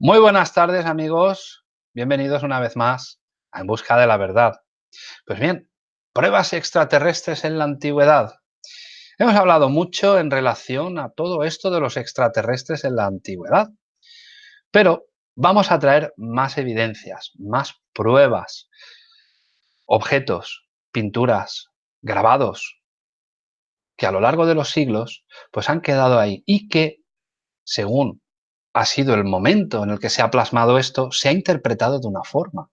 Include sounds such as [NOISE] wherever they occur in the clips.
Muy buenas tardes amigos, bienvenidos una vez más a En Busca de la Verdad. Pues bien, pruebas extraterrestres en la antigüedad. Hemos hablado mucho en relación a todo esto de los extraterrestres en la antigüedad, pero vamos a traer más evidencias, más pruebas, objetos, pinturas, grabados, que a lo largo de los siglos pues han quedado ahí y que, según ha sido el momento en el que se ha plasmado esto, se ha interpretado de una forma.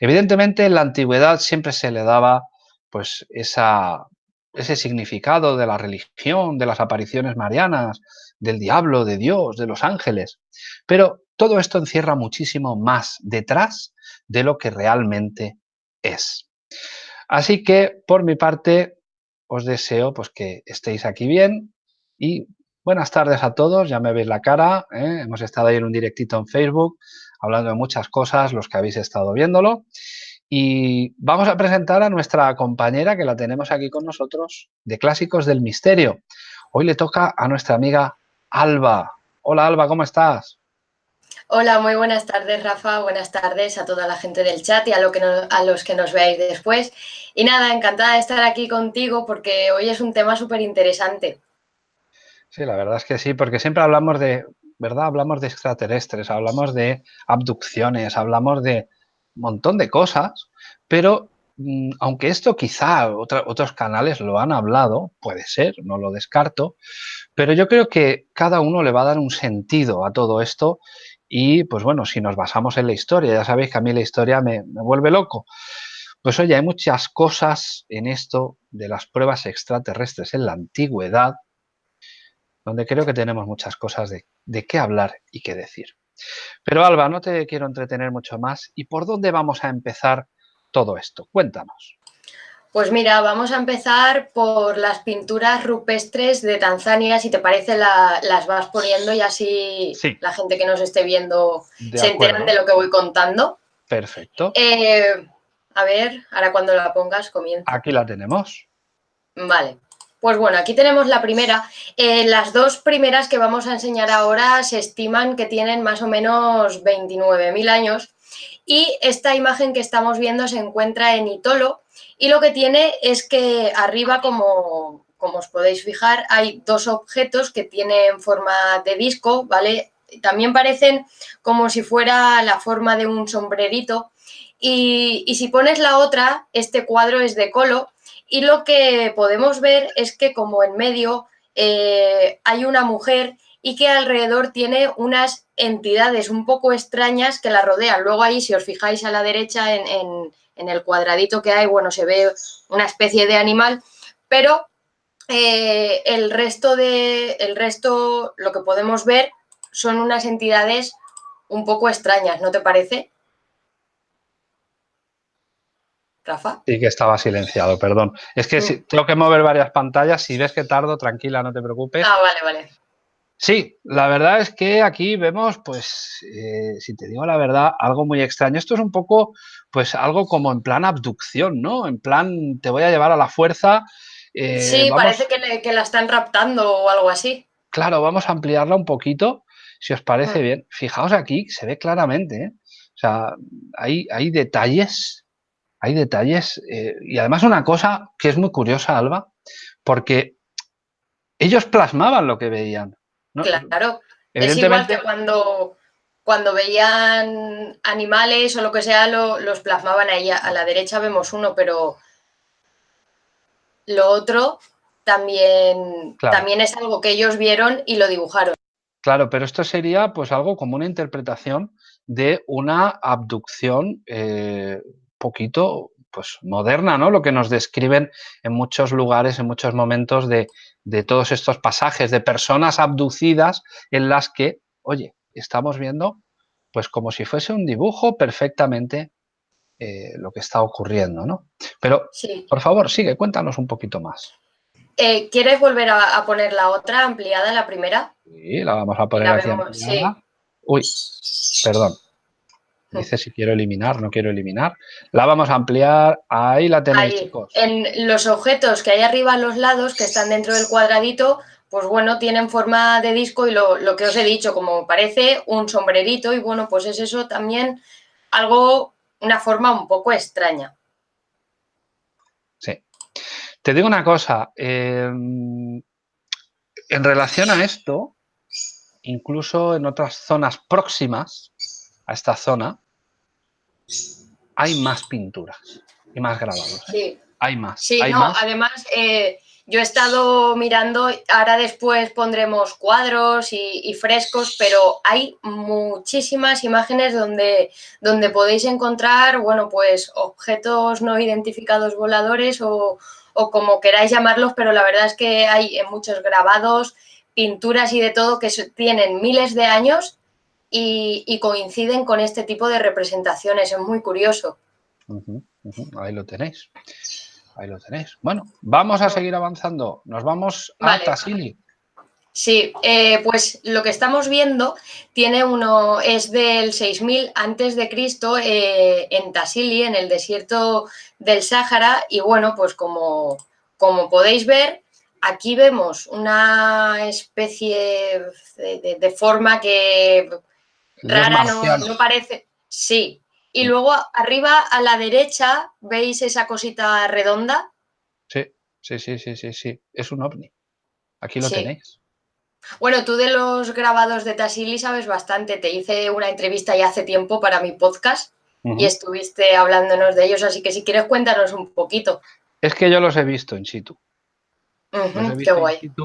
Evidentemente, en la antigüedad siempre se le daba pues ese significado de la religión, de las apariciones marianas, del diablo, de Dios, de los ángeles. Pero todo esto encierra muchísimo más detrás de lo que realmente es. Así que, por mi parte, os deseo pues, que estéis aquí bien y buenas tardes a todos, ya me veis la cara, ¿eh? hemos estado ahí en un directito en Facebook hablando de muchas cosas, los que habéis estado viéndolo. Y vamos a presentar a nuestra compañera que la tenemos aquí con nosotros de Clásicos del Misterio. Hoy le toca a nuestra amiga Alba. Hola Alba, ¿cómo estás? Hola, muy buenas tardes Rafa, buenas tardes a toda la gente del chat y a, lo que a los que nos veáis después. Y nada, encantada de estar aquí contigo porque hoy es un tema súper interesante. Sí, la verdad es que sí, porque siempre hablamos de, ¿verdad? Hablamos de extraterrestres, hablamos de abducciones, hablamos de un montón de cosas, pero mm, aunque esto quizá otros canales lo han hablado, puede ser, no lo descarto, pero yo creo que cada uno le va a dar un sentido a todo esto y pues bueno, si nos basamos en la historia, ya sabéis que a mí la historia me, vuelve loco. Pues oye, hay muchas cosas en esto de las pruebas extraterrestres en la antigüedad, donde creo que tenemos muchas cosas de, de qué hablar y qué decir. Pero Alba, no te quiero entretener mucho más. ¿Y por dónde vamos a empezar todo esto? Cuéntanos. Pues mira, vamos a empezar por las pinturas rupestres de Tanzania. Si te parece, las vas poniendo y así la gente que nos esté viendo se enteran de lo que voy contando. Perfecto. Eh, a ver, ahora cuando la pongas comienza. Aquí la tenemos. Vale. Pues bueno, aquí tenemos la primera. Eh, las dos primeras que vamos a enseñar ahora se estiman que tienen más o menos 29.000 años y esta imagen que estamos viendo se encuentra en Itolo y lo que tiene es que arriba, como, como os podéis fijar, hay dos objetos que tienen forma de disco, ¿vale? También parecen como si fuera la forma de un sombrerito y, y si pones la otra, este cuadro es de Colo y lo que podemos ver es que como en medio eh, hay una mujer y que alrededor tiene unas entidades un poco extrañas que la rodean. Luego ahí, si os fijáis a la derecha en, el cuadradito que hay, bueno, se ve una especie de animal, pero eh, el, resto de, el resto, lo que podemos ver, son unas entidades un poco extrañas, ¿no te parece? Rafa. Sí que estaba silenciado, perdón. Es que si, tengo que mover varias pantallas, si ves que tardo, tranquila, no te preocupes. Ah, vale, vale. Sí, la verdad es que aquí vemos, pues, eh, si te digo la verdad, algo muy extraño. Esto es un poco, pues, algo como en plan abducción, ¿no? En plan, te voy a llevar a la fuerza. Eh, sí, parece que, la están raptando o algo así. Claro, vamos a ampliarla un poquito, si os parece mm. bien. Fijaos aquí, se ve claramente, ¿eh? O sea, hay, hay detalles, hay detalles. y además una cosa que es muy curiosa, Alba, porque ellos plasmaban lo que veían. Claro, es igual que cuando, cuando veían animales o lo que sea, los plasmaban ahí. A la derecha vemos uno, pero lo otro también, también es algo que ellos vieron y lo dibujaron. Claro, pero esto sería pues algo como una interpretación de una abducción eh, poquito pues moderna, ¿no? Lo que nos describen en muchos lugares, en muchos momentos de, todos estos pasajes de personas abducidas en las que, oye, estamos viendo pues como si fuese un dibujo perfectamente eh, lo que está ocurriendo, ¿no? Pero, por favor, sigue, cuéntanos un poquito más. Eh, ¿Quieres volver a, poner la otra ampliada, la primera? Sí, la vamos a poner aquí Uy, perdón. Dice si quiero eliminar, no quiero eliminar. La vamos a ampliar. Ahí la tenéis, chicos. En los objetos que hay arriba a los lados, que están dentro del cuadradito, pues bueno, tienen forma de disco y lo, lo, que os he dicho, como parece un sombrerito y bueno, pues es eso también algo, una forma un poco extraña. Sí. Te digo una cosa, em, en relación a esto, incluso en otras zonas próximas a esta zona, hay más pinturas y más grabados. ¿eh? Sí. Hay más. Sí, hay no, más. además eh, yo he estado mirando, ahora después pondremos cuadros y, y, frescos, pero hay muchísimas imágenes donde, donde podéis encontrar, bueno, pues objetos no identificados voladores o, o como queráis llamarlos, pero la verdad es que hay muchos grabados, pinturas y de todo que tienen miles de años y, y coinciden con este tipo de representaciones, es muy curioso. Uh -huh, uh -huh. Ahí lo tenéis. Ahí lo tenéis. Bueno, vamos a seguir avanzando. Nos vamos a. Tassili. Sí, eh, pues lo que estamos viendo tiene uno, es del 6000 antes de Cristo eh, en Tassili, en el desierto del Sáhara, y bueno, pues como, como podéis ver, aquí vemos una especie de, de, de forma que rara, no, no parece. Sí, y luego arriba a la derecha, ¿veis esa cosita redonda? Sí, sí, sí, sí, sí, sí. Es un ovni. Aquí lo Sí. tenéis. Bueno, tú de los grabados de Tassili sabes bastante. Te hice una entrevista ya hace tiempo para mi podcast y estuviste hablándonos de ellos, así que si quieres cuéntanos un poquito. Es que yo los he visto in situ. Los he Ujú, qué in guay. situ.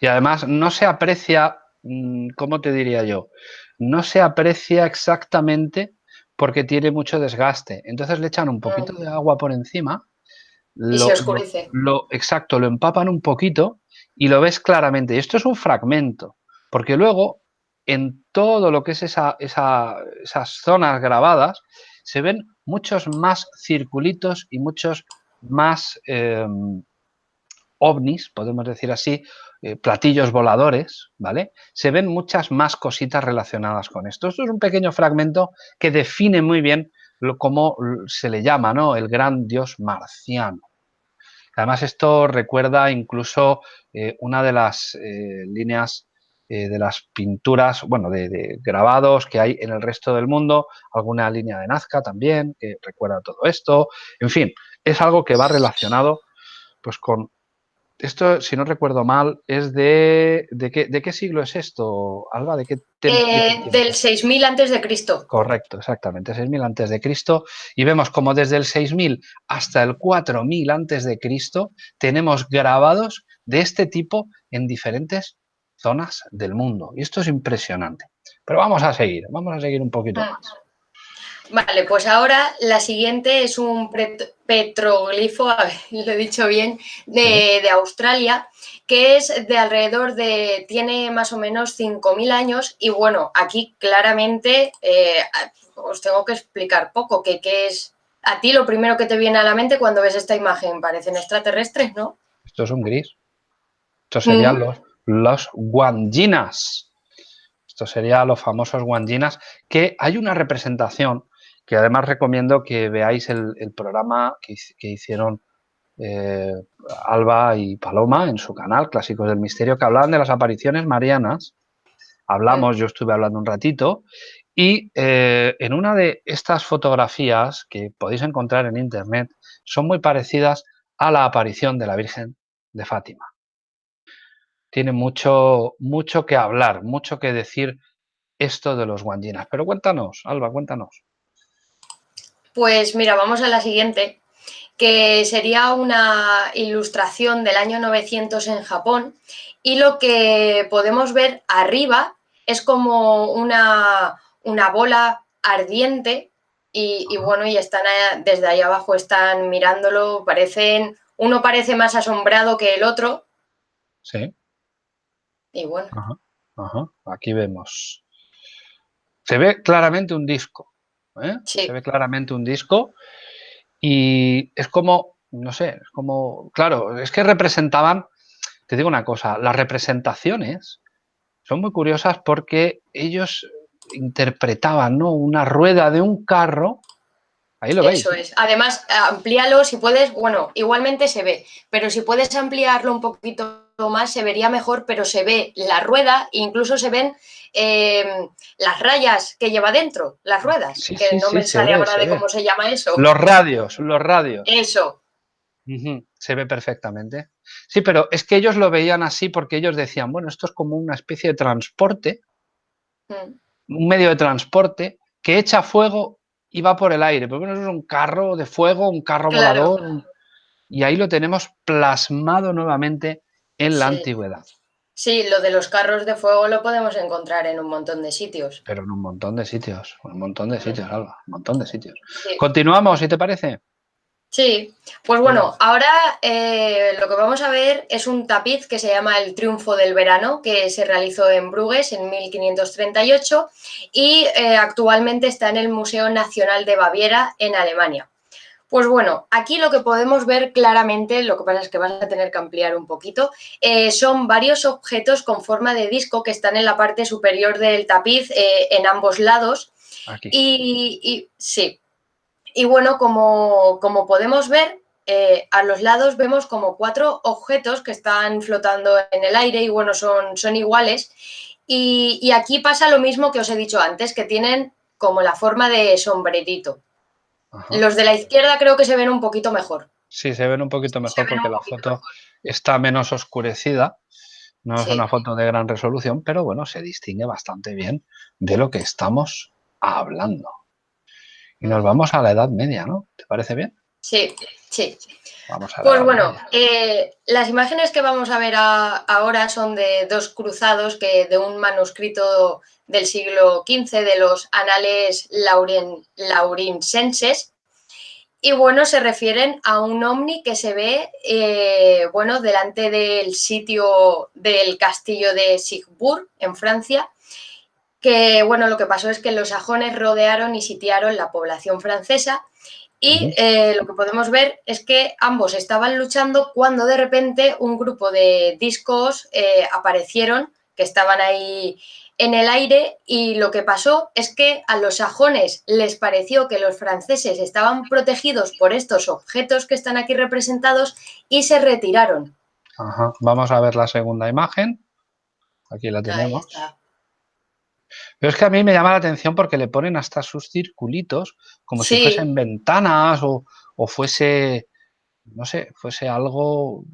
Y además no se aprecia, mm, ¿cómo te diría yo? No se aprecia exactamente porque tiene mucho desgaste. Entonces le echan un poquito de agua por encima. Y lo- se oscurece. lo- lo- exacto, lo empapan un poquito y lo ves claramente. Y esto es un fragmento, porque luego en todo lo que es esa, esa- esas zonas grabadas se ven muchos más circulitos y muchos más eh, ovnis, podemos decir así, eh, platillos voladores, ¿vale? Se ven muchas más cositas relacionadas con esto. Esto es un pequeño fragmento que define muy bien lo, cómo se le llama, ¿no? El gran dios marciano. Además, esto recuerda incluso eh, una de las eh, líneas de las pinturas, bueno, de, de, grabados que hay en el resto del mundo, alguna línea de Nazca también, que recuerda todo esto. En fin, es algo que va relacionado pues con esto, si no recuerdo mal, es de... ¿De qué, de qué siglo es esto, Alba? ¿De qué, Eh, del 6000 antes de Cristo. Correcto, exactamente, 6000 antes de Cristo. Y vemos como desde el 6000 hasta el 4000 antes de Cristo tenemos grabados de este tipo en diferentes zonas del mundo. Y esto es impresionante. Pero vamos a seguir, vamos a seguir un poquito Ah. más. Vale, pues ahora la siguiente es un petroglifo, [LAUGHS] a ver, lo he dicho bien, de, de Australia, que es de alrededor de, tiene más o menos 5.000 años y bueno, aquí claramente eh, os tengo que explicar poco, que, que es, a ti lo primero que te viene a la mente cuando ves esta imagen, parecen extraterrestres, ¿no? Esto es un gris. Estos serían Mm. los, los guanginas. Estos serían los famosos guanginas, que hay una representación que además recomiendo que veáis el, programa que, hic- que hicieron eh, Alba y Paloma en su canal, Clásicos del Misterio, que hablaban de las apariciones marianas. Hablamos, yo estuve hablando un ratito, y eh, en una de estas fotografías que podéis encontrar en internet son muy parecidas a la aparición de la Virgen de Fátima. Tiene mucho, mucho que hablar, mucho que decir esto de los guanginas. Pero cuéntanos, Alba, cuéntanos. Pues mira, vamos a la siguiente, que sería una ilustración del año 900 en Japón y lo que podemos ver arriba es como una, una bola ardiente y, bueno, y están desde ahí abajo están mirándolo, parecen, uno parece más asombrado que el otro Sí, y bueno, ajá, ajá. Aquí vemos. Se ve claramente un disco. ¿Eh? Sí. Se ve claramente un disco y es como, no sé, es como, claro, es que representaban, te digo una cosa, las representaciones son muy curiosas porque ellos interpretaban, ¿no? Una rueda de un carro. Ahí lo veis. eso es. Además, amplíalo si puedes, bueno, igualmente se ve, pero si puedes ampliarlo un poquito más se vería mejor, pero se ve la rueda, incluso se ven em, las rayas que lleva dentro, las ruedas, que no me sale ahora de cómo se llama eso. Los radios, los radios. Eso. Se ve perfectamente. Sí, pero es que ellos lo veían así porque ellos decían, bueno, esto es como una especie de transporte, mm. un medio de transporte que echa fuego y va por el aire. Pero bueno, eso es un carro de fuego, un carro volador. Y ahí lo tenemos plasmado nuevamente en la antigüedad. Sí, lo de los carros de fuego lo podemos encontrar en un montón de sitios. Pero en un montón de sitios, un montón de sitios, Alba, un montón de sitios. Continuamos, si te parece. Sí, pues bueno, ahora eh, lo que vamos a ver es un tapiz que se llama El Triunfo del Verano, que se realizó en Bruges en 1538 y eh, actualmente está en el Museo Nacional de Baviera en Alemania. Pues bueno, aquí lo que podemos ver claramente, lo que pasa es que vas a tener que ampliar un poquito, eh, son varios objetos con forma de disco que están en la parte superior del tapiz en ambos lados. Aquí. y sí, y bueno, como, podemos ver, eh, a los lados vemos como cuatro objetos que están flotando en el aire y bueno, son, son iguales. Y, aquí pasa lo mismo que os he dicho antes, que tienen como la forma de sombrerito. Los de la izquierda creo que se ven un poquito mejor. Sí, se ven un poquito mejor porque la foto está menos oscurecida. No es una foto de gran resolución, pero bueno, se distingue bastante bien de lo que estamos hablando. Y nos vamos a la Edad Media, ¿no? ¿Te parece bien? Sí, sí. Vamos a pues bueno, eh, las imágenes que vamos a ver ahora son de dos cruzados que de un manuscrito del siglo XV de los anales laurin, laurinsenses y bueno, se refieren a un ovni que se ve, eh, bueno, delante del sitio del castillo de Sigbourg, en Francia, que bueno, lo que pasó es que los sajones rodearon y sitiaron la población francesa y eh, lo que podemos ver es que ambos estaban luchando cuando de repente un grupo de discos eh, aparecieron que estaban ahí en el aire y lo que pasó es que a los sajones les pareció que los franceses estaban protegidos por estos objetos que están aquí representados y se retiraron. Vamos a ver la segunda imagen. Aquí la tenemos. Pero es que a mí me llama la atención porque le ponen hasta sus circulitos como si fuesen ventanas o, fuese, no sé, fuese algo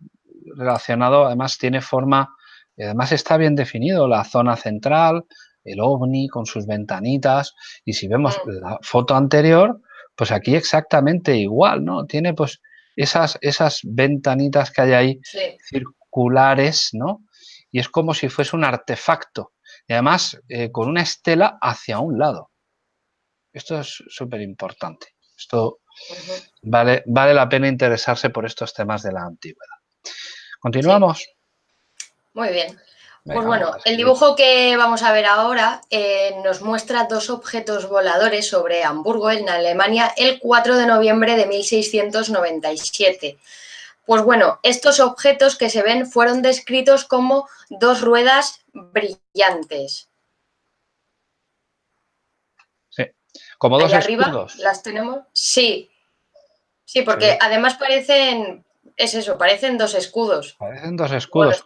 relacionado, además tiene forma, además está bien definido la zona central, el ovni con sus ventanitas y si vemos mm. la foto anterior, pues aquí exactamente igual, ¿no? Tiene pues esas, esas ventanitas que hay ahí circulares, ¿no? Y es como si fuese un artefacto y además eh, con una estela hacia un lado. Esto es súper importante. Esto vale, vale la pena interesarse por estos temas de la antigüedad. ¿Continuamos? Muy bien. pues bueno, el dibujo que vamos a ver ahora eh, nos muestra dos objetos voladores sobre Hamburgo, en Alemania, el 4 de noviembre de 1697. Pues bueno, estos objetos que se ven fueron descritos como dos ruedas brillantes. Sí, como dos arriba las tenemos. Sí, sí, porque además parecen, es eso, parecen dos escudos. Parecen dos escudos.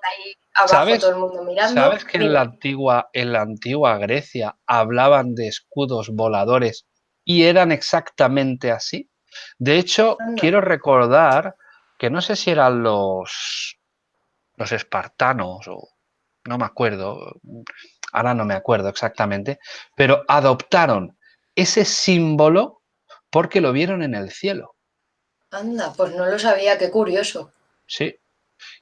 ¿Sabes? todo el mundo mirando. ¿Sabes que en la, antigua, en la antigua Grecia hablaban de escudos voladores y eran exactamente así? De hecho, quiero recordar que no sé si eran los, los espartanos o no me acuerdo, ahora no me acuerdo exactamente, pero adoptaron ese símbolo porque lo vieron en el cielo. Anda, pues no lo sabía, qué curioso. Sí,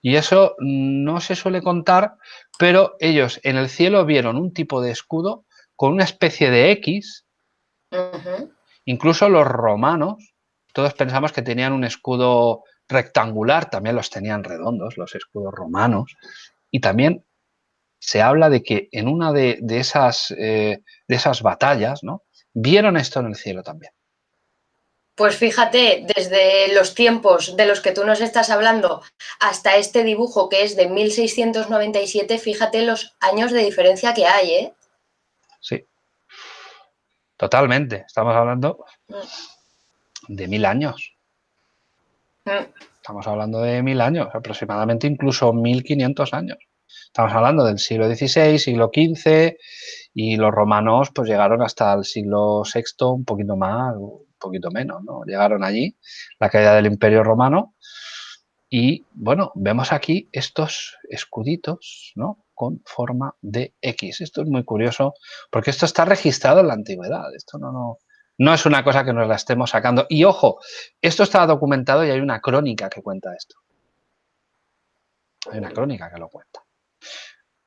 y eso no se suele contar, pero ellos en el cielo vieron un tipo de escudo con una especie de X. Incluso los romanos, todos pensamos que tenían un escudo rectangular, también los tenían redondos, los escudos romanos, y también se habla de que en una de, esas, eh, de esas batallas, ¿no? Vieron esto en el cielo también. Pues fíjate, desde los tiempos de los que tú nos estás hablando hasta este dibujo que es de 1697, fíjate los años de diferencia que hay, ¿eh? Sí, totalmente. Estamos hablando mm. de mil años. Estamos hablando de mil años, aproximadamente incluso 1500 años. Estamos hablando del siglo XVI, siglo XV y los romanos pues llegaron hasta el siglo VI, un poquito más, un poquito menos, ¿no? Llegaron allí, la caída del Imperio Romano y bueno, vemos aquí estos escuditos, ¿no? Con forma de X. Esto es muy curioso porque esto está registrado en la antigüedad. Esto no, no, no es una cosa que nos la estemos sacando. Y ojo, esto está documentado y hay una crónica que cuenta esto. Hay una crónica que lo cuenta.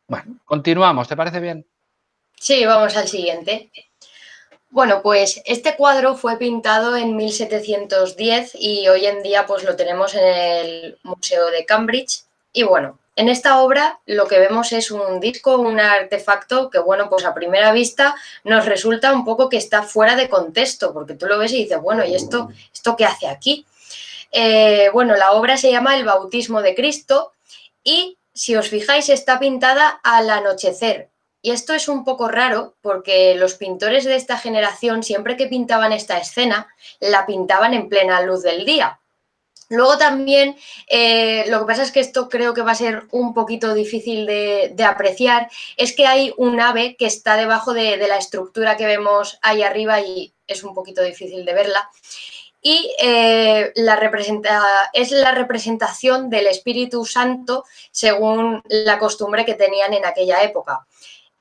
Bueno, continuamos, ¿te parece bien? Sí, vamos al siguiente. Bueno, pues este cuadro fue pintado en 1710 y hoy en día pues lo tenemos en el Museo de Cambridge. Y bueno, en esta obra lo que vemos es un disco, un artefacto que, bueno, pues a primera vista nos resulta un poco que está fuera de contexto, porque tú lo ves y dices, bueno, ¿y esto, esto qué hace aquí? Eh, bueno, la obra se llama El bautismo de Cristo y, si os fijáis, está pintada al anochecer, y esto es un poco raro porque los pintores de esta generación, siempre que pintaban esta escena, la pintaban en plena luz del día. Luego también, eh, lo que pasa es que esto creo que va a ser un poquito difícil de, apreciar, es que hay un ave que está debajo de, la estructura que vemos ahí arriba y es un poquito difícil de verla. Y eh, es la representación del Espíritu Santo según la costumbre que tenían en aquella época.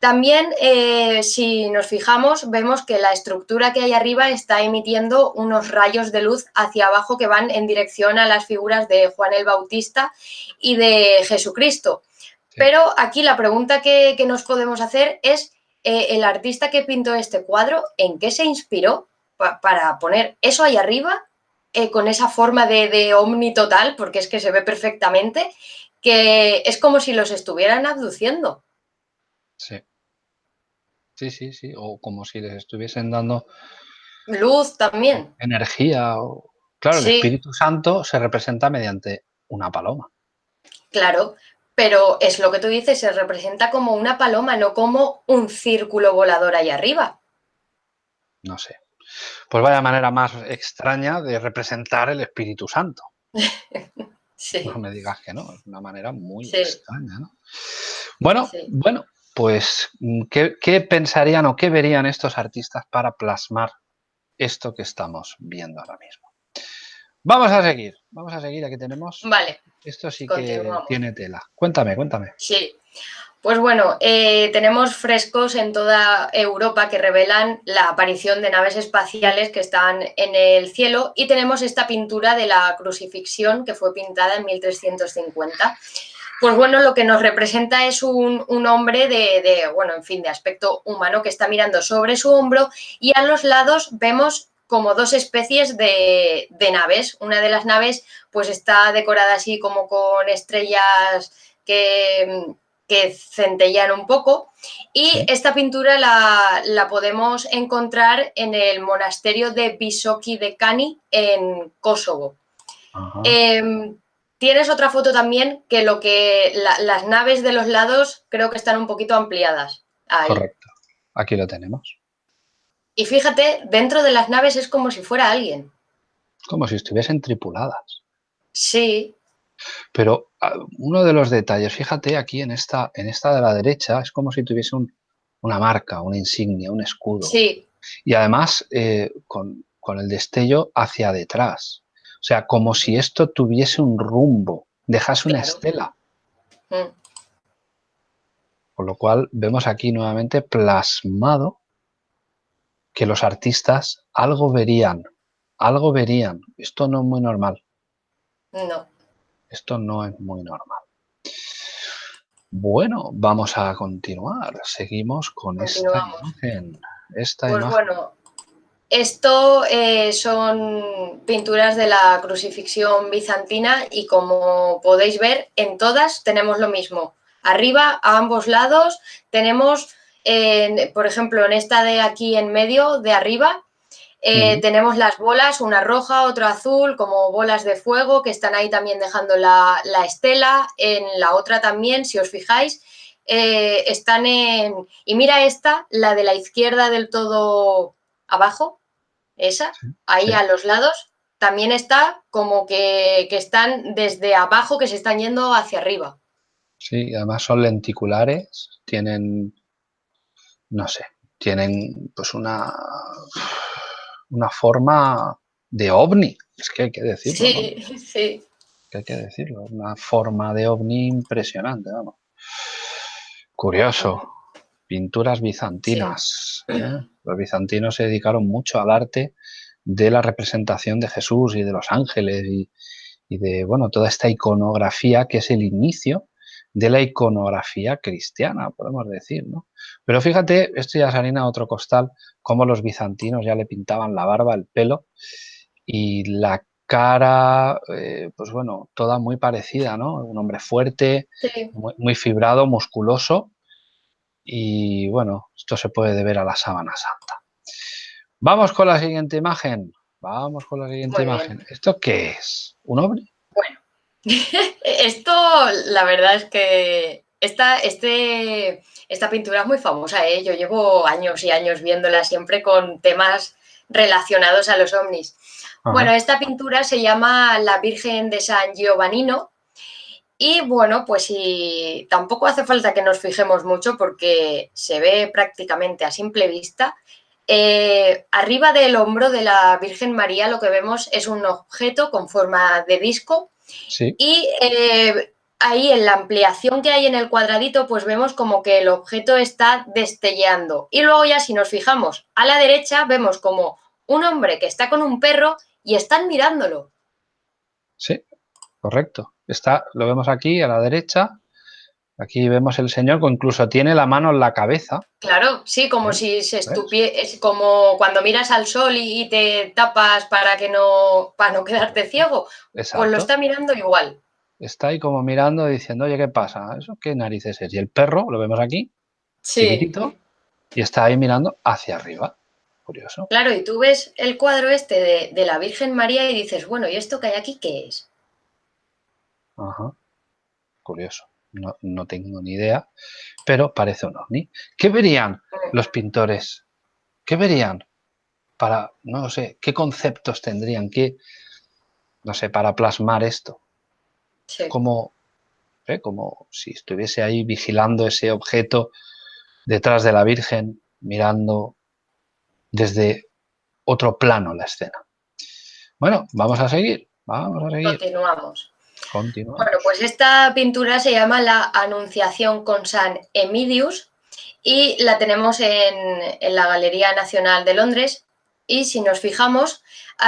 También, eh, si nos fijamos, vemos que la estructura que hay arriba está emitiendo unos rayos de luz hacia abajo que van en dirección a las figuras de Juan el Bautista y de Jesucristo. Pero aquí la pregunta que, nos podemos hacer es, eh, ¿el artista que pintó este cuadro, en qué se inspiró para poner eso ahí arriba, eh, con esa forma de, de omni total, porque es que se ve perfectamente, que es como si los estuvieran abduciendo? Sí. Sí, sí, sí. O como si les estuviesen dando luz también. Energía. O... Claro, el Espíritu Santo se representa mediante una paloma. Claro, pero es lo que tú dices, se representa como una paloma, no como un círculo volador ahí arriba. No sé. Pues vaya manera más extraña de representar el Espíritu Santo. [LAUGHS] sí. No me digas que no, es una manera muy extraña, ¿no? Bueno, bueno, pues, mm, ¿qué, pensarían o qué verían estos artistas para plasmar esto que estamos viendo ahora mismo? Vamos a seguir, vamos a seguir, aquí tenemos... Vale. Esto sí que tiene tela. Cuéntame, cuéntame. Sí, pues bueno, eh, tenemos frescos en toda Europa que revelan la aparición de naves espaciales que están en el cielo y tenemos esta pintura de la crucifixión que fue pintada en 1350 pues bueno, lo que nos representa es un, hombre de, bueno, en fin, de aspecto humano que está mirando sobre su hombro y a los lados vemos como dos especies de, naves. Una de las naves pues está decorada así como con estrellas que, que centellan un poco y esta pintura la, podemos encontrar en el monasterio de Bisoki de Cani en Kosovo. Tienes otra foto también que lo que las naves de los lados creo que están un poquito ampliadas. Correcto. Aquí lo tenemos. Y fíjate, dentro de las naves es como si fuera alguien. Como si estuviesen tripuladas. Sí. Pero ah, uno de los detalles, fíjate aquí en esta, en esta de la derecha, es como si tuviese una marca, una insignia, un escudo. Sí. Y además eh, con, con el destello hacia detrás. O sea, como si esto tuviese un rumbo, dejase una estela. Mm. Con lo cual vemos aquí nuevamente plasmado que los artistas algo verían, algo verían. Esto no es muy normal. No. Esto no es muy normal. Bueno, vamos a continuar. Seguimos con esta imagen. Esta pues bueno, esto eh, son pinturas de la crucifixión bizantina y como podéis ver, en todas tenemos lo mismo. Arriba, a ambos lados, tenemos, por ejemplo, en esta de aquí en medio, de arriba, eh, tenemos las bolas, una roja, otra azul, como bolas de fuego que están ahí también dejando la, estela. En la otra también, si os fijáis, eh, están en... Y mira esta, la de la izquierda del todo abajo, esa, ahí a los lados, también está como que, que están desde abajo, que se están yendo hacia arriba. Sí, además son lenticulares, tienen, no sé, tienen pues una, una forma de ovni, es que hay que decirlo. Sí, [LAUGHS] sí. hay que decirlo, una forma de ovni impresionante, vamos. Curioso. Pinturas bizantinas. ¿eh? Los bizantinos se dedicaron mucho al arte de la representación de Jesús y de los ángeles y, y de bueno toda esta iconografía que es el inicio de la iconografía cristiana, podemos decir, ¿no? Pero fíjate, esto ya es harina a otro costal, cómo los bizantinos ya le pintaban la barba, el pelo y la cara, eh, pues bueno, toda muy parecida, ¿no? Un hombre fuerte, muy, fibrado, musculoso y bueno, esto se puede deber a la sábana santa. Vamos con la siguiente imagen. Vamos con la siguiente imagen. ¿Esto qué es? ¿Un hombre? Bueno, [LAUGHS] esto la verdad es que esta, este, esta pintura es muy famosa, ¿eh? yo llevo años y años viéndola siempre con temas relacionados a los ovnis. Bueno, esta pintura se llama La Virgen de San Giovannino y bueno, pues y tampoco hace falta que nos fijemos mucho porque se ve prácticamente a simple vista. Eh, arriba del hombro de la Virgen María lo que vemos es un objeto con forma de disco y eh, ahí en la ampliación que hay en el cuadradito, pues vemos como que el objeto está destellando. Y luego ya si nos fijamos a la derecha, vemos como un hombre que está con un perro y están mirándolo. Sí, correcto. Está, lo vemos aquí a la derecha. Aquí vemos el señor que incluso tiene la mano en la cabeza. Claro, sí, como si se estuviese, como cuando miras al sol y te tapas para que no, para no [LAUGHS] quedarte ciego. Exacto. Pues lo está mirando igual. Está ahí como mirando diciendo, oye, ¿qué pasa? ¿Eso qué narices es? Y el perro, lo vemos aquí, sí. y está ahí mirando hacia arriba. Curioso. Claro, y tú ves el cuadro este de, la Virgen María y dices, bueno, ¿y esto que hay aquí qué es? Ajá. Curioso. No, no, tengo ni idea, pero parece un ovni. ¿Qué verían los pintores? ¿Qué verían? Para, no sé, ¿qué conceptos tendrían? ¿Qué, no sé, para plasmar esto? Como, ¿eh? como si estuviese ahí vigilando ese objeto detrás de la Virgen, mirando desde otro plano la escena. Bueno, vamos a seguir, vamos a seguir. Continuamos. Continuamos. Bueno, pues esta pintura se llama La Anunciación con San Emidius y la tenemos en, en la Galería Nacional de Londres y si nos fijamos,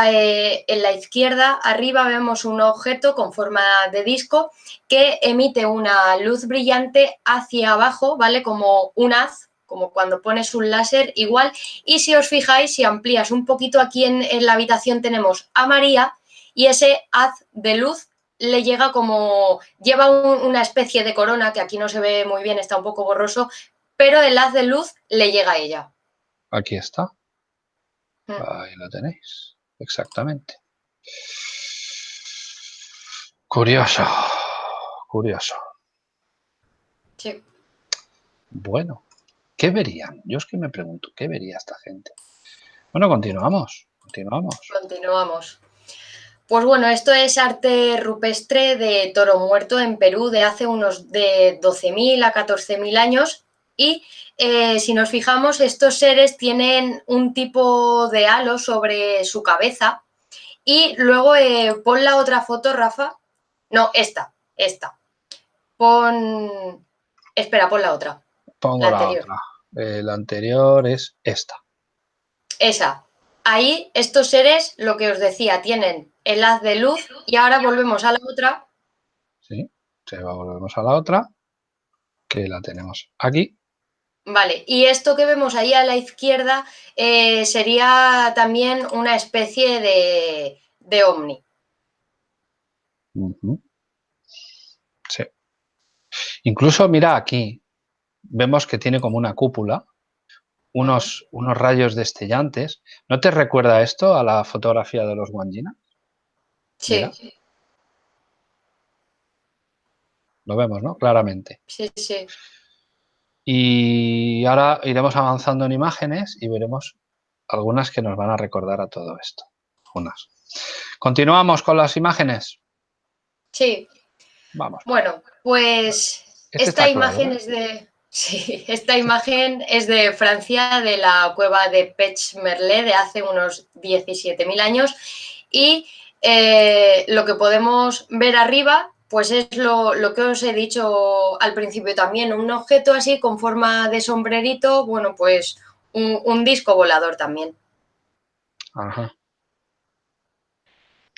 eh, en la izquierda arriba vemos un objeto con forma de disco que emite una luz brillante hacia abajo, ¿vale? Como un haz, como cuando pones un láser igual. Y si os fijáis, si amplías un poquito aquí en, la habitación tenemos a María y ese haz de luz le llega como, lleva una especie de corona que aquí no se ve muy bien, está un poco borroso, pero el haz de luz le llega a ella. Aquí está. Mm. Ahí lo tenéis, exactamente. Curioso, curioso. Sí. Bueno, ¿qué verían? Yo es que me pregunto, ¿qué vería esta gente? Bueno, continuamos, continuamos. Continuamos. Pues bueno, esto es arte rupestre de toro muerto en Perú de hace unos de 12.000 a 14.000 años y eh, si nos fijamos, estos seres tienen un tipo de halo sobre su cabeza y luego eh, pon la otra foto, Rafa. No, esta, esta. Pon... Espera, pon la otra. Pongo la, anterior. otra. Eh, la anterior es esta. Esa. Ahí estos seres, lo que os decía, tienen el haz de luz y ahora volvemos a la otra. Sí, volvemos a la otra, que la tenemos aquí. Vale, y esto que vemos ahí a la izquierda eh, sería también una especie de, de ovni. Sí. Incluso, mira aquí, vemos que tiene como una cúpula, unos, unos rayos destellantes. ¿No te recuerda esto a la fotografía de los Wanjina? Sí. Lo vemos, ¿no? Claramente. Sí, sí. Y ahora iremos avanzando en imágenes y veremos algunas que nos van a recordar a todo esto. Unas. ¿Continuamos con las imágenes? Sí. Vamos. Bueno, pues Este esta claro, imagen ¿eh? es de... Sí, esta imagen es de Francia, de la cueva de Pech Merle de hace unos 17.000 años y eh, lo que podemos ver arriba pues es lo, lo que os he dicho al principio también, un objeto así con forma de sombrerito, bueno pues un, un disco volador también. Ajá.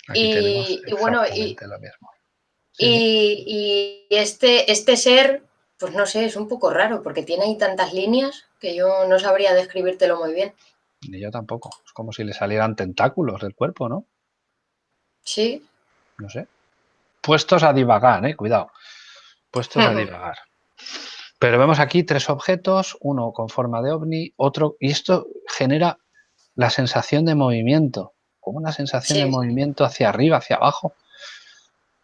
Aquí Y- bueno, y- exactamente lo mismo. Sí, Y, y este, este ser, pues no sé, es un poco raro porque tiene ahí tantas líneas que yo no sabría describírtelo muy bien. Ni yo tampoco. Es como si le salieran tentáculos del cuerpo, ¿no? Sí, No sé. Puestos a divagar, ¿eh? Cuidado. Puestos a Ujú. divagar. Pero vemos aquí tres objetos, uno con forma de ovni, otro... Y esto genera la sensación de movimiento. Como una sensación de movimiento hacia arriba, hacia abajo.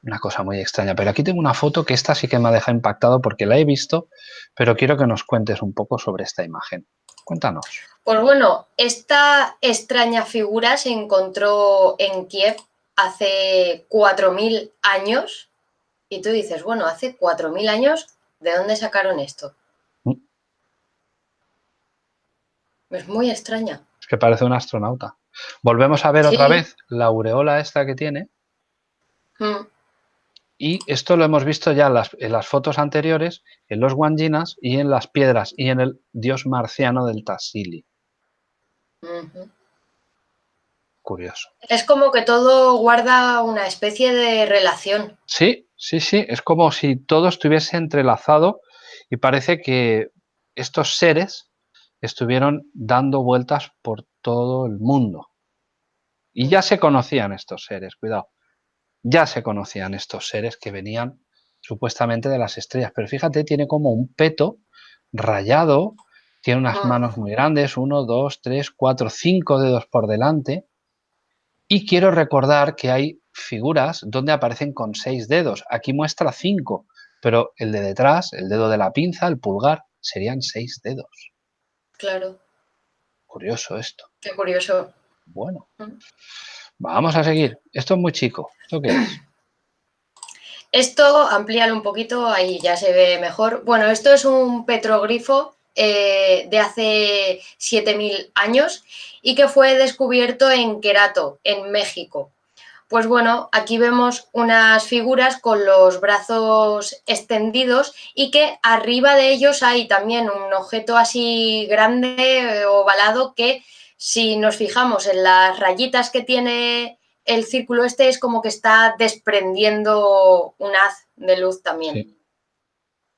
Una cosa muy extraña. Pero aquí tengo una foto que esta sí que me ha dejado impactado porque la he visto, pero quiero que nos cuentes un poco sobre esta imagen. Cuéntanos. Pues bueno, esta extraña figura se encontró en Kiev hace 4.000 años y tú dices, bueno, hace 4.000 años, ¿de dónde sacaron esto? Mm. Es muy extraña. Es que parece un astronauta. Volvemos a ver Sí. otra vez la aureola esta que tiene. Mm, Y esto lo hemos visto ya en las, en las fotos anteriores, en los Wanjinas y en las piedras y en el dios marciano del Tassili. Curioso. Es como que todo guarda una especie de relación. Sí, sí, sí. Es como si todo estuviese entrelazado y parece que estos seres estuvieron dando vueltas por todo el mundo. Y ya se conocían estos seres, cuidado. Ya se conocían estos seres que venían supuestamente de las estrellas. Pero fíjate, tiene como un peto rayado, tiene unas manos muy grandes, uno, dos, tres, cuatro, cinco dedos por delante. Y quiero recordar que hay figuras donde aparecen con seis dedos. Aquí muestra cinco, pero el de detrás, el dedo de la pinza, el pulgar, serían seis dedos. Claro, Curioso esto. qué curioso. Bueno, Mm. Vamos a seguir. Esto es muy chico. ¿Esto qué es? Esto, amplíalo un poquito, ahí ya se ve mejor. Bueno, esto es un petroglifo eh, de hace 7.000 años y que fue descubierto en Querato, en México. Pues bueno, aquí vemos unas figuras con los brazos extendidos y que arriba de ellos hay también un objeto así grande, eh, ovalado, que si nos fijamos en las rayitas que tiene el círculo este es como que está desprendiendo un haz de luz también. Sí.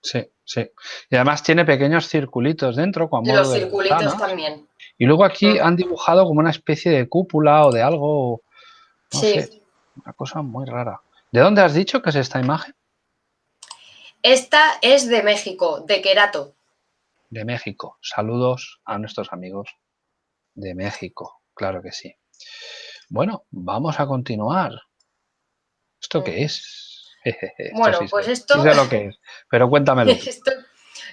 Sí, sí. Y además tiene pequeños circulitos dentro, con modo Los de circulitos también. Y luego aquí Mm. han dibujado como una especie de cúpula o de algo, no sí. sé, una cosa muy rara. ¿De dónde has dicho que es esta imagen? Esta es de México, de Querato. De México. Saludos a nuestros amigos de México, claro que sí. Bueno, vamos a continuar. ¿Esto Mm. qué es? Esto Bueno, sí pues sé, esto- sí sé lo que es, pero cuéntamelo. [LAUGHS] Esto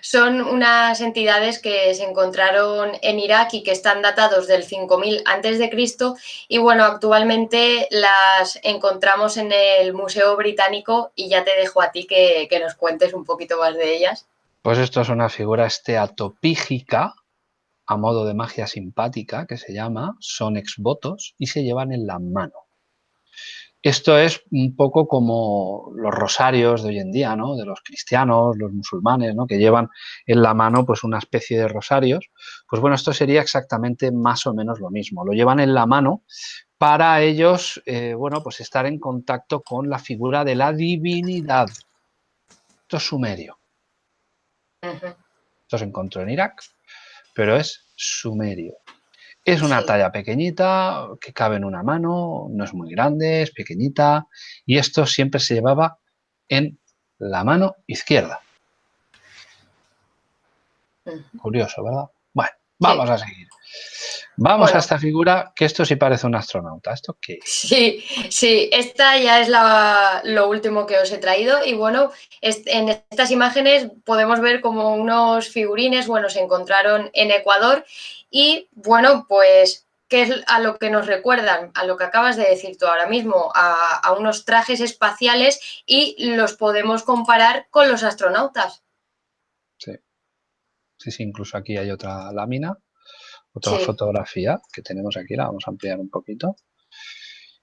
son unas entidades que se encontraron en Irak y que están datados del 5000 antes de Cristo y bueno, actualmente las encontramos en el Museo Británico y ya te dejo a ti que, que nos cuentes un poquito más de ellas. Pues esto es una figura esteatopígica a modo de magia simpática que se llama, son exvotos y se llevan en la mano. Esto es un poco como los rosarios de hoy en día, ¿no? De los cristianos, los musulmanes, ¿no? Que llevan en la mano pues una especie de rosarios. Pues bueno, esto sería exactamente más o menos lo mismo. Lo llevan en la mano para ellos, eh, bueno, pues estar en contacto con la figura de la divinidad. Esto es sumerio. Esto se encontró en Irak, pero es sumerio. Es una Sí. talla pequeñita que cabe en una mano, no es muy grande, es pequeñita y esto siempre se llevaba en la mano izquierda. Curioso, ¿verdad? Bueno, vamos a seguir. Vamos Bueno. a esta figura que esto sí parece un astronauta. ¿Esto qué es? Sí, sí, esta ya es la- lo último que os he traído y bueno, en estas imágenes podemos ver como unos figurines, bueno, se encontraron en Ecuador y bueno, pues ¿qué es a lo que nos recuerdan? A lo que acabas de decir tú ahora mismo, a, a unos trajes espaciales y los podemos comparar con los astronautas. Sí. Sí, sí, incluso aquí hay otra lámina, otra fotografía que tenemos aquí, la vamos a ampliar un poquito.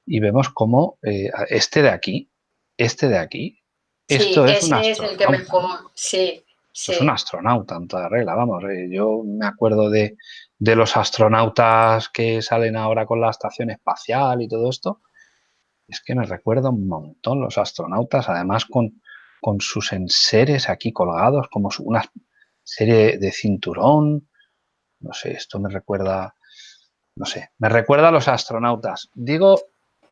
Y vemos cómo eh, este de aquí, este de aquí, esto es un es el que mejor, sí. Es un astronauta en toda regla, vamos. Eh, yo me acuerdo de, de, los astronautas que salen ahora con la estación espacial y todo esto. Es que me recuerda un montón los astronautas, además con, con sus enseres aquí colgados, como una serie de cinturón. No sé, esto me recuerda, no sé, me recuerda a los astronautas. Digo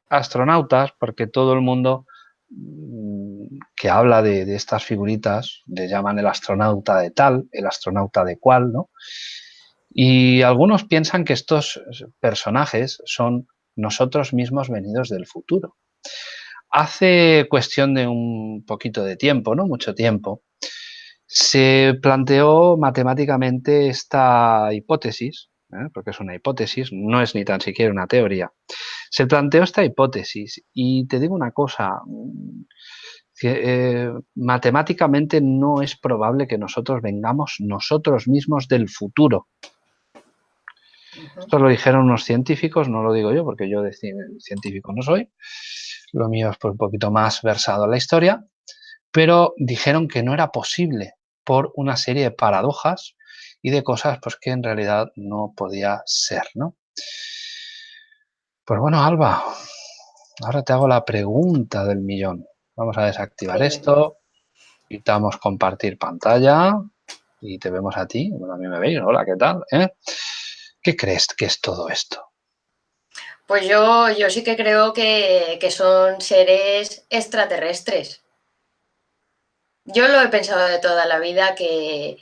astronautas porque todo el mundo mm, que habla de, estas figuritas le llaman el astronauta de tal, el astronauta de cual, ¿no? Y algunos piensan que estos personajes son nosotros mismos venidos del futuro. Hace cuestión de un poquito de tiempo, no mucho tiempo, se planteó matemáticamente esta hipótesis, ¿eh? porque es una hipótesis, no es ni tan siquiera una teoría. Se planteó esta hipótesis y te digo una cosa, mm, eh, matemáticamente no es probable que nosotros vengamos nosotros mismos del futuro. Esto lo dijeron unos científicos, no lo digo yo porque yo de científico no soy, lo mío es un poquito más versado en la historia, pero dijeron que no era posible por una serie de paradojas y de cosas pues, que en realidad no podía ser, ¿no? Pues bueno, Alba, ahora te hago la pregunta del millón. Vamos a desactivar esto, quitamos compartir pantalla y te vemos a ti. Bueno, a mí me veis, hola, ¿qué tal? ¿Eh? ¿Qué crees que es todo esto? Pues yo, yo sí que creo que, que son seres extraterrestres. Yo lo he pensado de toda la vida que,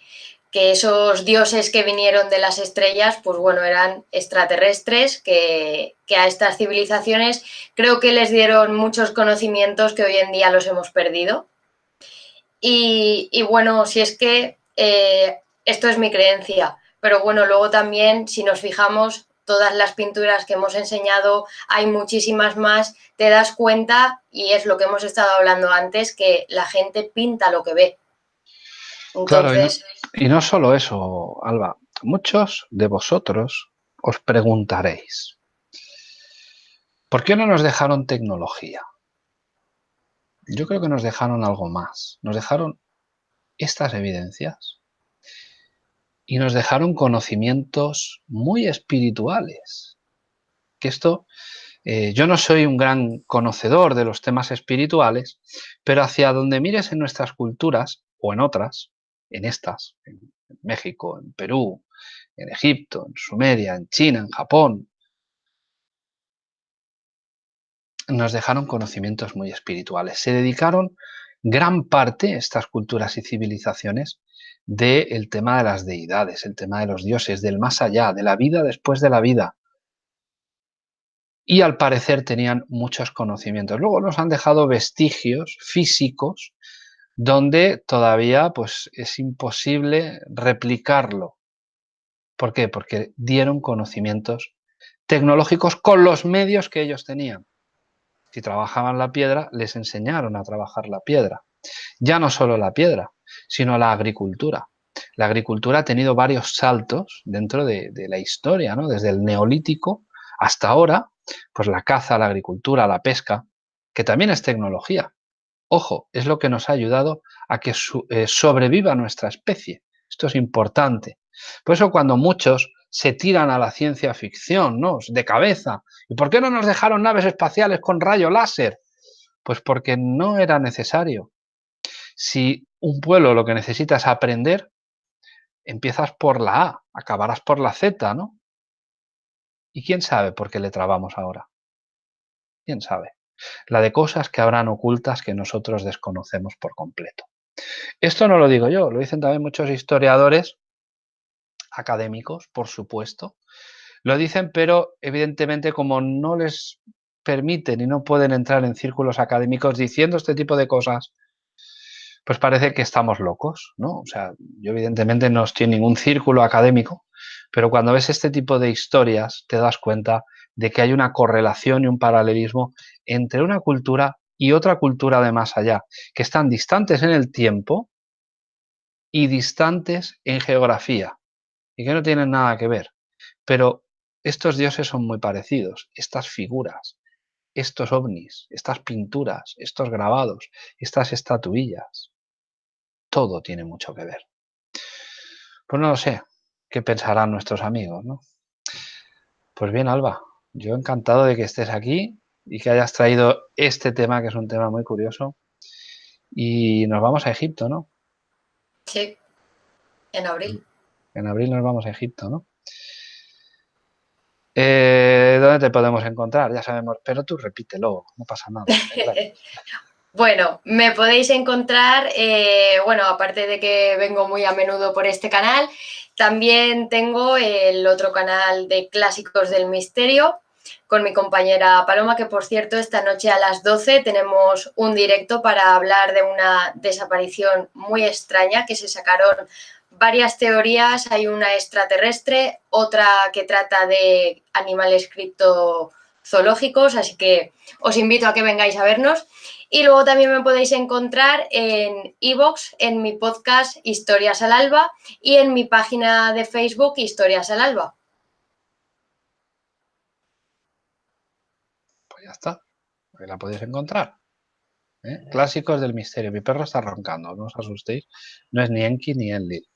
esos dioses que vinieron de las estrellas, pues bueno, eran extraterrestres, que, a estas civilizaciones creo que les dieron muchos conocimientos que hoy en día los hemos perdido. Y, bueno, si es que eh, esto es mi creencia, pero bueno, luego también si nos fijamos, todas las pinturas que hemos enseñado, hay muchísimas más, te das cuenta, y es lo que hemos estado hablando antes, que la gente pinta lo que ve. Claro, y no, solo eso, Alba, muchos de vosotros os preguntaréis, ¿por qué no nos dejaron tecnología? Yo creo que nos dejaron algo más, nos dejaron estas evidencias y nos dejaron conocimientos muy espirituales. Que esto, eh, yo no soy un gran conocedor de los temas espirituales, pero hacia donde mires en nuestras culturas o en otras, en estas, en México, en Perú, en Egipto, en Sumeria, en China, en Japón, nos dejaron conocimientos muy espirituales. Se dedicaron gran parte, estas culturas y civilizaciones, del tema de las deidades, el tema de los dioses, del más allá, de la vida después de la vida. Y al parecer tenían muchos conocimientos. Luego nos han dejado vestigios físicos donde todavía pues, es imposible replicarlo. ¿Por qué? Porque dieron conocimientos tecnológicos con los medios que ellos tenían. Si trabajaban la piedra, les enseñaron a trabajar la piedra. Ya no solo la piedra, sino la agricultura. La agricultura ha tenido varios saltos dentro de, la historia, ¿no? desde el neolítico hasta ahora, pues la caza, la agricultura, la pesca, que también es tecnología. Ojo, es lo que nos ha ayudado a que eh, sobreviva nuestra especie. Esto es importante. Por eso cuando muchos se tiran a la ciencia ficción, ¿no? De cabeza. ¿Y por qué no nos dejaron naves espaciales con rayo láser? Pues porque no era necesario. Si un pueblo lo que necesita es aprender, empiezas por la A, acabarás por la Z, ¿no? ¿Y quién sabe por qué le trabamos ahora? ¿Quién sabe? La de cosas que habrán ocultas que nosotros desconocemos por completo. Esto no lo digo yo, lo dicen también muchos historiadores académicos, por supuesto. Lo dicen, pero evidentemente como no les permiten y no pueden entrar en círculos académicos diciendo este tipo de cosas, pues parece que estamos locos, ¿no? O sea, yo evidentemente no estoy en ningún círculo académico, pero cuando ves este tipo de historias te das cuenta de que hay una correlación y un paralelismo entre una cultura y otra cultura de más allá, que están distantes en el tiempo y distantes en geografía, y que no tienen nada que ver. Pero estos dioses son muy parecidos, estas figuras, estos ovnis, estas pinturas, estos grabados, estas estatuillas. Todo tiene mucho que ver. Pues no lo sé, qué pensarán nuestros amigos, ¿no? Pues bien, Alba, yo encantado de que estés aquí y que hayas traído este tema, que es un tema muy curioso. Y nos vamos a Egipto, ¿no? Sí, en abril. En abril nos vamos a Egipto, ¿no? Eh, ¿Dónde te podemos encontrar? Ya sabemos, pero tú repítelo, no pasa nada. [LAUGHS] bueno, me podéis encontrar, eh, bueno, aparte de que vengo muy a menudo por este canal, también tengo el otro canal de Clásicos del Misterio con mi compañera Paloma, que por cierto esta noche a las 12 tenemos un directo para hablar de una desaparición muy extraña que se sacaron varias teorías, hay una extraterrestre, otra que trata de animales criptozoológicos, así que os invito a que vengáis a vernos. Y luego también me podéis encontrar en iVoox, en mi podcast Historias al Alba y en mi página de Facebook Historias al Alba. Pues ya está, ahí la podéis encontrar. ¿eh? Clásicos del misterio. Mi perro está roncando, no os asustéis. No es ni Enki ni Enlil.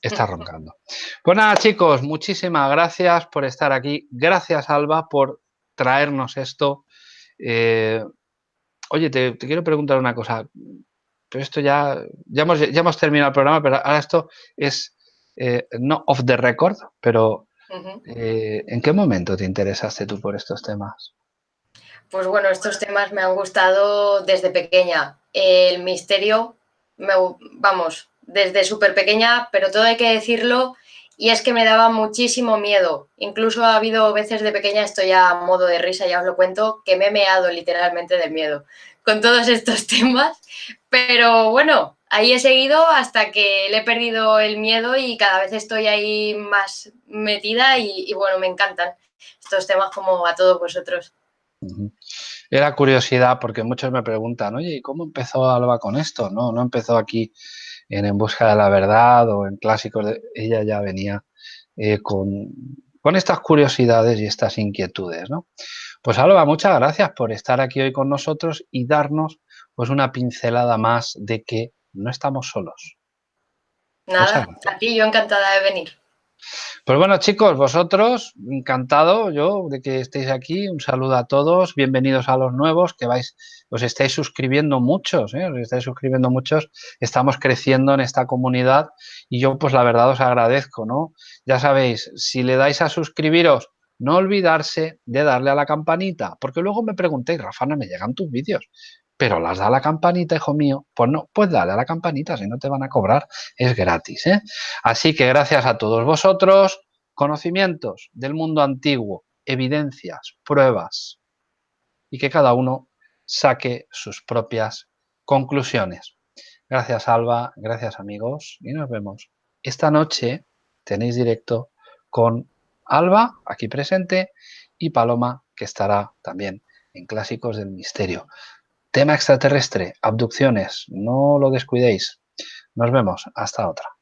Está [LAUGHS] roncando. Pues nada, chicos, muchísimas gracias por estar aquí. Gracias, Alba, por traernos esto. Eh, oye, te, quiero preguntar una cosa. Pero esto ya, ya hemos, ya hemos terminado el programa, pero ahora esto es eh, no off the record, pero ¿en qué momento te interesaste tú por estos temas? Pues bueno, estos temas me han gustado desde pequeña. El misterio, me, vamos, desde súper pequeña, pero todo hay que decirlo, y es que me daba muchísimo miedo. Incluso ha habido veces de pequeña, esto ya a modo de risa, ya os lo cuento, que me he meado literalmente de miedo con todos estos [LAUGHS] temas. Pero bueno, ahí he seguido hasta que le he perdido el miedo y cada vez estoy ahí más metida y, y bueno, me encantan estos temas como a todos vosotros. Era curiosidad porque muchos me preguntan, oye, ¿y cómo empezó Alba con esto? No, no empezó aquí en En Busca de la Verdad o en Clásicos. De... Ella ya venía eh, con, con estas curiosidades y estas inquietudes, ¿no? Pues Alba, muchas gracias por estar aquí hoy con nosotros y darnos pues una pincelada más de que no estamos solos. Nada, a ti yo encantada de venir. Pues bueno, chicos, vosotros, encantado yo de que estéis aquí. Un saludo a todos, bienvenidos a los nuevos, que vais, os estáis suscribiendo muchos, ¿eh? os estáis suscribiendo muchos. Estamos creciendo en esta comunidad y yo, pues la verdad, os agradezco, ¿no? Ya sabéis, si le dais a suscribiros, no olvidarse de darle a la campanita, porque luego me preguntéis, Rafa, no me llegan tus vídeos pero las da la campanita, hijo mío, pues no, pues dale a la campanita, si no te van a cobrar, es gratis. ¿eh? Así que gracias a todos vosotros, conocimientos del mundo antiguo, evidencias, pruebas, y que cada uno saque sus propias conclusiones. Gracias Alba, gracias amigos, y nos vemos. Esta noche tenéis directo con Alba, aquí presente, y Paloma, que estará también en Clásicos del Misterio. Tema extraterrestre, abducciones, no lo descuidéis. Nos vemos, hasta otra.